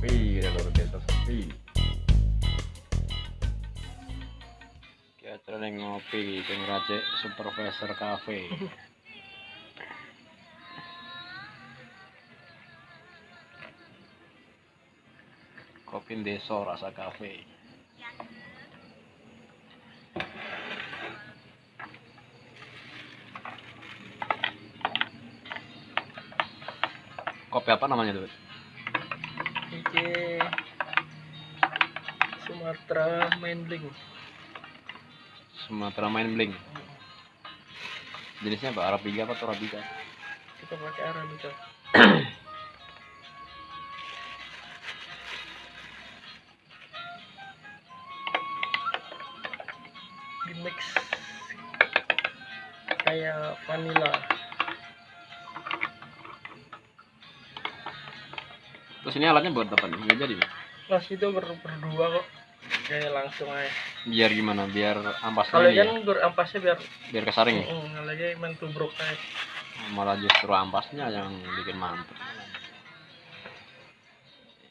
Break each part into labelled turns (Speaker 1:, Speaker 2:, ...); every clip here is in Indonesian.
Speaker 1: sepi dan luar biasa sepi kita lagi ngopi di rajek supervisor cafe. Kopi desa rasa kafe kopi apa namanya tuh
Speaker 2: Iki Sumatera Mainling.
Speaker 1: Sumatera main bling jenisnya apa Arabica apa Torabika
Speaker 2: Kita pakai Arabica. Di mix kayak vanilla.
Speaker 1: Terus ini alatnya buat apa nih nggak jadi nih?
Speaker 2: Mas itu ber berdua kok. Kayak langsung aja.
Speaker 1: biar gimana biar ampasnya
Speaker 2: Kalau
Speaker 1: ini ya?
Speaker 2: kan berampasnya biar
Speaker 1: biar kesaring ya
Speaker 2: Mm, kalau lagi main tubruk aja.
Speaker 1: malah justru ampasnya yang bikin mantep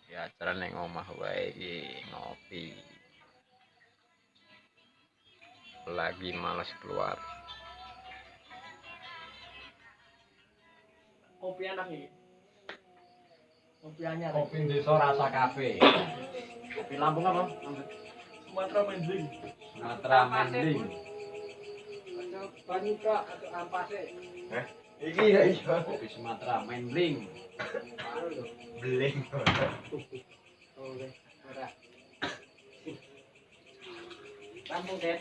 Speaker 1: ya acara neng omah wae iki ngopi lagi males keluar
Speaker 2: Kopi enak nih. Kopi anyar.
Speaker 1: kopi desa rasa kafe kopi Lampung apa
Speaker 2: Sumatera Mainling.
Speaker 1: Sumatera Mending
Speaker 2: Banika atau ampase.
Speaker 3: Iki ya iya.
Speaker 1: kopi Sumatera Mending
Speaker 3: Beling.
Speaker 2: Lampung deh.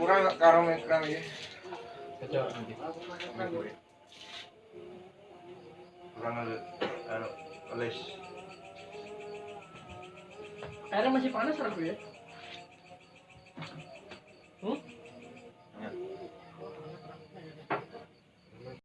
Speaker 3: Kurang karo kurang ya.
Speaker 1: kecil nanti
Speaker 3: Kurang ada anu les.
Speaker 2: Airnya masih panas aku ya.